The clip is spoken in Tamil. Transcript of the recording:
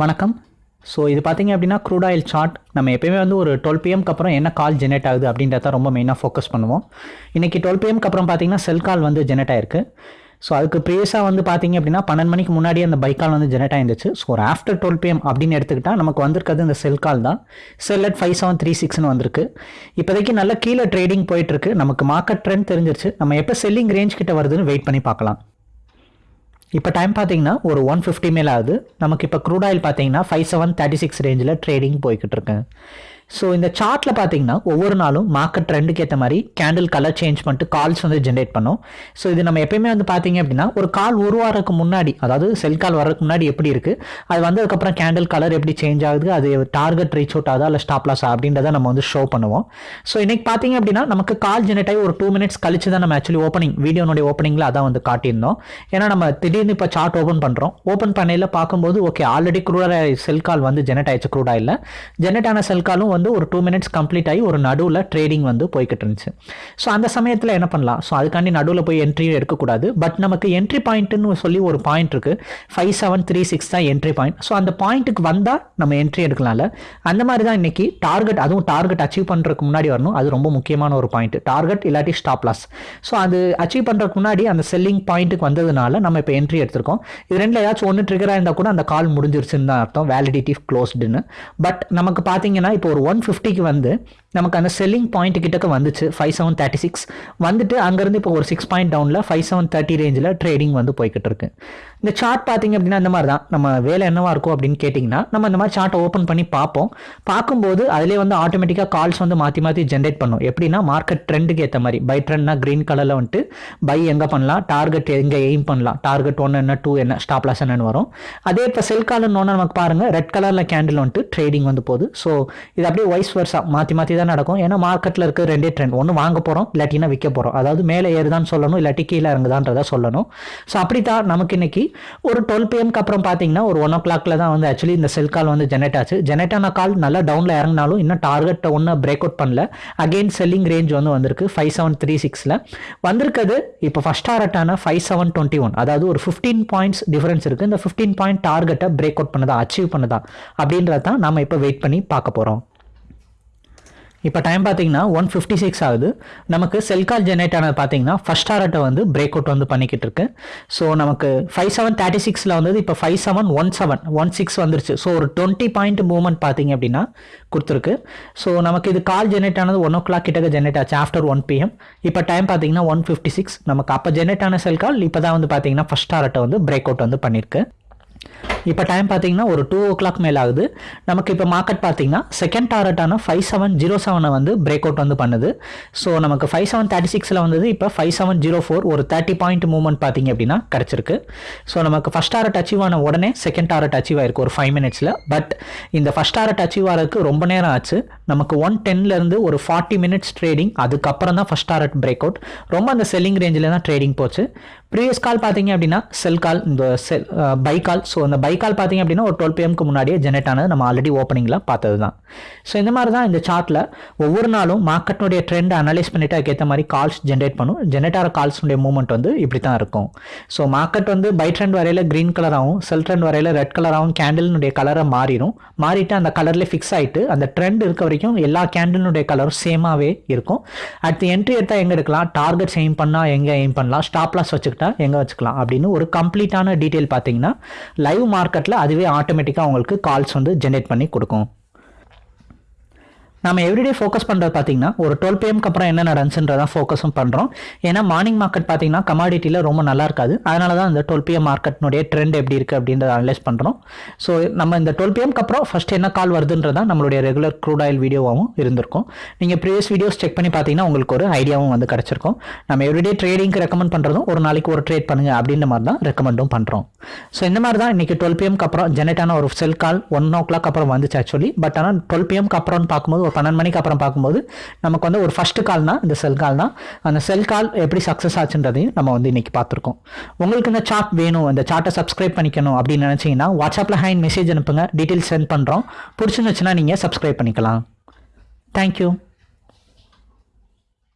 வணக்கம். ஸோ இது பார்த்தீங்க அப்படின்னா க்ரூட் ஆயில் சார்ட் நம்ம எப்பயுமே வந்து ஒரு டுவெல் பிஎம்க்கு அப்புறம் என்ன கால் ஜெனரேட் ஆகுது அப்படின்றத ரொம்ப மெயினாக ஃபோக்கஸ் பண்ணுவோம். இன்றைக்கி டுவெல் பிஎம்க்கு அப்புறம் பார்த்தீங்கன்னா செல் கால் வந்து ஜெனரேட் ஆயிருக்கு. ஸோ அதுக்கு ப்ரீவியஸாக வந்து பார்த்தீங்க அப்படின்னா பன்னெண்டு மணிக்கு முன்னாடியே அந்த பைக் கால் வந்து ஜெனரேட் ஆயிருந்துச்சு. ஸோ ஒரு ஆஃப்டர் டுவெல் பிஎம் அப்படின்னு எடுத்துக்கிட்டால் நமக்கு வந்திருக்கிறது இந்த செல் கால் தான். Sell at five seven three சிக்ஸ்னு வந்திருக்கு. இப்போதைக்கு நல்ல கீழே ட்ரேடிங் போயிட்டுருக்கு நமக்கு மார்க்கெட் ட்ரெண்ட் தெரிஞ்சிருச்சு. நம்ம எப்போ செல்லிங் ரேஞ்ச் கிட்ட வருதுன்னு வெயிட் பண்ணி பார்க்கலாம். இப்போ டைம் பார்த்தீங்கன்னா ஒரு ஒன் ஃபிஃப்டி மேலே ஆகுது நமக்கு இப்போ க்ரூட் ஆயில் பார்த்தீங்கன்னா ஃபைவ் செவன் தேர்ட்டி சிக்ஸ் ரேஞ்சில் ட்ரேடிங் போய்கிட்டு இருக்கு. ஸோ இந்த சார்ட்டில் பார்த்தீங்கன்னா ஒவ்வொரு நாளும் மார்க்கெட் ட்ரெண்டுக்கு ஏற்ற மாதிரி கேண்டில் கலர் சேஞ்ச் பண்ணிட்டு கால்ஸ் வந்து ஜென்ரேட் பண்ணும். ஸோ இது நம்ம எப்பயுமே வந்து பார்த்தீங்க அப்படின்னா ஒரு கால் உருவாறதுக்கு முன்னாடி அதாவது செல் கால் வர்றதுக்கு முன்னாடி எப்படி இருக்குது அது வந்ததுக்கப்புறம் கேண்டில் கலர் எப்படி சேஞ்ச் ஆகுது? அது டார்கெட் ரீச் அவுட் ஆகுதா? இல்லை ஸ்டாப் லாஸ் அப்படின்றத நம்ம வந்து ஷோ பண்ணுவோம். ஸோ இன்னைக்கு பார்த்தீங்க அப்படின்னா நமக்கு கால் ஜென்ரேட் ஆகி ஒரு டூ மினிட்ஸ் கழிச்சு தான் நம்ம ஆக்சுவலி ஓப்பனிங் வீடியோனுடைய ஓப்பனிங்கில் அதான் வந்து காட்டியிருந்தோம். ஏன்னா நம்ம திடீர்னு இப்போ சார்ட் ஓப்பன் பண்ணுறோம் ஓப்பன் பண்ணையில் பார்க்கும்போது ஓகே ஆல்ரெடி குரூடாக செல் கால் வந்து ஜெனரேட் ஆயிடுச்சு க்ரூட் இல்லை. ஜெனரேட் ஆன செல் காலும் வந்து ஒரு டூ மினிட்ஸ் கம்ப்ளீட் ஆகி ஒரு நடுவில் ட்ரேடிங் வந்து போய்கிட்டு இருந்துச்சு ஸோ அந்த சமயத்தில் என்ன பண்ணலாம்? ஸோ அதுக்காண்டி நடுவில் போய் என்ட்ரியும் எடுக்கக்கூடாது. பட் நமக்கு என்ட்ரி பாயிண்ட்டுன்னு சொல்லி ஒரு பாயிண்ட் இருக்குது ஃபைவ் செவன் த்ரீ சிக்ஸ் தான் என்ட்ரி பாயிண்ட் ஸோ அந்த பாயிண்ட்டுக்கு வந்தால் நம்ம என்ட்ரி எடுக்கலாம்ல. அந்த மாதிரி தான் இன்னைக்கு டார்கெட் அதுவும் டார்கெட் அச்சீவ் பண்ணுறதுக்கு முன்னாடி வரணும். அது ரொம்ப முக்கியமான ஒரு பாயிண்ட் டார்கெட் இல்லாட்டி ஸ்டாப் லாஸ் ஸோ அது அச்சீவ் பண்ணுறதுக்கு முன்னாடி அந்த செல்லிங் பாயிண்ட்டுக்கு வந்ததுனால நம்ம இப்போ என்ட்ரி எடுத்திருக்கோம். இது ரெண்டில் ஏதாச்சும் ஒன்று ட்ரிகராக இருந்தால் கூட அந்த கால் முடிஞ்சிருச்சுன்னு தான் அர்த்தம். வேலிடிட்டி க்ளோஸ்டுன்னு பட் நமக்கு பார்த்தீங்கன்னா இப்போ ஒரு ஒன் ஃபிஃப்டிக்கு வந்து நமக்கு அந்த செல்லிங் பாயிண்ட் கிட்டக்க வந்துச்சு ஃபைவ் செவன் தேர்ட்டி சிக்ஸ் வந்துட்டு அங்கேருந்து இப்போ ஒரு சிக்ஸ் பாயிண்ட் டவுனில் ஃபைவ் செவன் தேர்ட்டி ரேஞ்சில் ட்ரேடிங் வந்து போய்கிட்டு இருக்கு இந்த சார்ட் பார்த்தீங்க அப்படின்னா இந்த மாதிரி தான் நம்ம வேலை என்னவா இருக்கும் அப்படின்னு கேட்டிங்கன்னா நம்ம இந்த மாதிரி சார்ட்டை ஓப்பன் பண்ணி பார்ப்போம். பார்க்கும்போது அதிலே வந்து ஆட்டோமேட்டிக்காக கால்ஸ் வந்து மாற்றி மாற்றி ஜென்ரேட் பண்ணும். எப்படின்னா மார்க்கெட் ட்ரெண்டுக்கு ஏற்ற மாதிரி. பை ட்ரெண்ட்னா க்ரீன் கலரில் வந்துட்டு பை எங்கே பண்ணலாம் டார்கெட் எங்கே எய்ம் பண்ணலாம் டார்கெட் ஒன்று என்ன டூ என்ன ஸ்டாப் லாஸ் என்னன்னு வரும். அதே இப்போ செல் கால்னு ஒன்று நமக்கு பாருங்கள் ரெட் கலரில் கேண்டில் வந்துட்டு ட்ரேடிங் வந்து போகுது. ஸோ இது அப்படியே வைஸ் வர்ஸா மாற்றி மாற்றி தான் நடக்கும். ஏன்னா மார்க்கெட்டில் இருக்க ரெண்டே ட்ரெண்ட் ஒன்று வாங்க போகிறோம் இல்லாட்டினா விற்க போகிறோம் அதாவது மேலே ஏறுதான்னு சொல்லணும் இல்லாட்டி கீழே இறங்குதான்றதை சொல்லணும். ஸோ அப்படி தான் நமக்கு இன்னைக்கு ஒரு டுவெல் பிஎம்க்கு அப்புறம் பார்த்தீங்கன்னா ஒரு ஒன் ஓ கிளாக்ல தான் வந்து ஆக்சுவலி இந்த செல் கால் வந்து ஜெனரேட் ஆச்சு. ஜெனரேட் ஆன கால் நல்லா டவுனில் இறங்கினாலும் இன்னும் டார்கெட்டை ஒன்றும் பிரேக் அவுட் பண்ணல. அகெயின் செல்லிங் ரேஞ்ச் வந்து வந்திருக்கு ஃபைவ் செவன் த்ரீ சிக்ஸில் வந்திருக்கிறது இப்போ ஃபஸ்ட் டார்கெட்டான ஃபைவ் செவன் டுவெண்ட்டி ஒன் அதாவது ஒரு ஃபிஃப்டீன் பாயிண்ட்ஸ் டிஃபரன்ஸ் இருக்குது இந்த ஃபிஃப்டீன் பாயிண்ட் டார்கெட்டை பிரேக் அவுட் பண்ணதா அச்சீவ் பண்ணதா அப்படின்றத தான் நம்ம இப்போ வெயிட் பண்ணி பார்க்க போகிறோம் இப்போ டைம் பார்த்தீங்கன்னா ஒன் ஃபிஃப்டி சிக்ஸ் ஆகுது. நமக்கு செல் கால் ஜெனரேட் ஆனது பார்த்தீங்கன்னா ஃபஸ்ட் டாரட்டை வந்து பிரேக் அவுட் வந்து பண்ணிக்கிட்டு இருக்கு. ஸோ நமக்கு ஃபைவ் செவன் தேர்ட்டி சிக்ஸில் வந்தது இப்போ five seven one seven one six வந்துருச்சு. ஸோ ஒரு டுவெண்ட்டி பாயிண்ட் மூவ்மெண்ட் பார்த்தீங்க அப்படின்னா கொடுத்துருக்கு. ஸோ நமக்கு இது கால் ஜென்ரேட் ஆனது ஒன் ஓ கிளாக் கிட்டக்க ஜெனரேட் ஆச்சு ஆஃப்டர் ஒன் பிஎம் இப்போ டைம் பார்த்தீங்கன்னா ஒன் ஃபிஃப்டி சிக்ஸ் நமக்கு அப்போ ஜென்ரேட் ஆன செல் கால் இப்போ தான் வந்து பார்த்தீங்கன்னா ஃபஸ்ட் டாரட்டை வந்து பிரேக் அவுட் வந்து பண்ணியிருக்கு இப்போ டைம் பார்த்தீங்கன்னா ஒரு டூ ஓ கிளாக் மேலே ஆகுது. நமக்கு இப்போ மார்க்கெட் பார்த்தீங்கன்னா செகண்ட் டாரட்டான ஃபைவ் செவன் ஜீரோ செவனை வந்து பிரேக் அவுட் வந்து பண்ணுது. ஸோ நமக்கு ஃபைவ் செவன் தேர்ட்டி சிக்ஸில் வந்தது. இப்போ ஃபைவ் செவன் ஜீரோ ஃபோர் ஒரு தேர்ட்டி பாயிண்ட் மூவ்மெண்ட் பார்த்தீங்க அப்படின்னா கிடச்சிருக்கு. ஸோ நமக்கு ஃபஸ்ட் டாரட் அச்சீவ் ஆன உடனே செகண்ட் டாரட் அச்சீவ் ஆயிருக்கு ஒரு ஃபைவ் மினிட்ஸில் பட் இந்த ஃபஸ்ட் டாரட் அச்சீவ் ஆகிறதுக்கு ரொம்ப நேரம் ஆச்சு. நமக்கு ஒன் டென்லேருந்து ஒரு ஃபார்ட்டி மினிட்ஸ் ட்ரேடிங் அதுக்கப்புறம் தான் ஃபஸ்ட் டாரட் பிரேக் அவுட் ரொம்ப அந்த செல்லிங் ரேஞ்சில் தான் ட்ரேடிங் போச்சு. ப்ரீவியஸ் கால் பார்த்தீங்க அப்படின்னா செல் கால் இந்த செல் பை கால் ஸோ அந்த பை கால் பார்த்தீங்க அப்படின்னா ஒரு டுவெல் பிஎம்க்கு முன்னாடியே ஜெனரேட் ஆனது நம்ம ஆல்ரெடி ஓப்பனிங்கில் பார்த்தது தான் ஸோ இந்த மாதிரி தான் இந்த சார்ட்டில் ஒவ்வொரு நாளும் மார்க்கெட்னுடைய ட்ரெண்ட் அனலைஸ் பண்ணிட்டு அதுக்கேற்ற மாதிரி கால்ஸ் ஜென்ரேட் பண்ணும். ஜென்ரேட் ஆகிற கால்ஸ்னுடைய மூவ்மெண்ட் வந்து இப்படி தான் இருக்கும். ஸோ மார்க்கெட் வந்து பை ட்ரெண்ட் வரையில் க்ரீன் கலராகவும் செல் ட்ரெண்ட் வரையில் ரெட் கலராகவும் கேண்டில்னுடைய கலரை மாறிடும் மாறிட்டு அந்த கலரில் ஃபிக்ஸ் ஆகிட்டு அந்த ட்ரெண்ட் இருக்க வரைக்கும் எல்லா கேண்டில்னுடைய கலரும் சேமாகவே இருக்கும். அடுத்து என்ட்ரி எடுத்தால் எங்கே எடுக்கலாம்? டார்கெட்ஸ் எய்ம் பண்ணால் எங்கே எய்ம் பண்ணலாம்? ஸ்டாப்லாஸ் வச்சுக்கிட்டா எங்கே வச்சுக்கலாம்? அப்படின்னு ஒரு கம்ப்ளீட்டான டீட்டெயில் பார்த்தீங்கன்னா லைவ் மார்க்கெட்டில் அதுவே ஆட்டோமேட்டிக்காக உங்களுக்கு கால்ஸ் வந்து ஜென்ரேட் பண்ணி கொடுக்கும். நம்ம எவ்ரிடே ஃபோக்கஸ் பண்ணுறது பார்த்தீங்கன்னா ஒரு டுவெல் பிஎம்க்கு அப்புறம் என்ன நடந்துச்சுன்றதான் ஃபோக்கஸும் பண்ணுறோம் ஏன்னா மார்னிங் மார்க்கெட் பார்த்தீங்கன்னா கமாடிட்டியில் ரொம்ப நல்லா இருக்காது. அதனால தான் இந்த டுவெல் பிஎம் மார்க்கெட்னுடைய ட்ரெண்ட் எப்படி இருக்குது அப்படின்றத அனலைஸ் பண்ணுறோம் ஸோ நம்ம இந்த டுவெல் பிஎம்க்கு அப்புறம் ஃபஸ்ட் என்ன கால் வருதுன்றதான் நம்மளுடைய ரெகுலர் க்ரூட் ஆயில் வீடியோவாகவும் இருந்திருக்கும். நீங்கள் ப்ரீவியஸ் வீடியோஸ் செக் பண்ணி பார்த்தீங்கன்னா உங்களுக்கு ஒரு ஐடியாவும் வந்து கிடச்சிருக்கும். நம்ம எவ்ரிடே ட்ரேடிங்க்கு ரெக்கமெண்ட் பண்ணுறதும் ஒரு நாளைக்கு ஒரு ட்ரேட் பண்ணுங்க அப்படின்ற மாதிரி தான் ரெக்கமெண்டும் பண்ணுறோம் ஸோ இந்த மாதிரி தான் இன்றைக்கி டுவெல் பிஎம்க்கு அப்புறம் ஜெனரேட்டான ஒரு செல் கால் ஒன் ஓ கிளாக் அப்புறம் வந்துச்சு ஆக்சுவலி பட் ஆனால் டுவெல் பிஎம்க்கு அப்புறம்னு பார்க்கும்போது ஒரு பன்னெண்டு மணிக்கு அப்புறம் பார்க்கும்போது நமக்கு வந்து ஒரு ஃபஸ்ட்டு கால் தான் இந்த செல் கால் தான் அந்த செல் கால் எப்படி சக்ஸஸ் ஆச்சுன்றதையும் நம்ம வந்து இன்றைக்கி பார்த்துருக்கோம். உங்களுக்கு இந்த சார்ட் வேணும் இந்த சார்ட்டை சப்ஸ்கிரைப் பண்ணிக்கணும் அப்படின்னு நினச்சிங்கன்னா வாட்ஸ்அப்பில் ஹேண்ட் மெசேஜ் அனுப்புங்க. டீட்டெயில்ஸ் சென்ட் பண்ணுறோம் பிடிச்சிருந்துச்சுன்னா நீங்கள் சப்ஸ்கிரைப் பண்ணிக்கலாம். தேங்க்யூ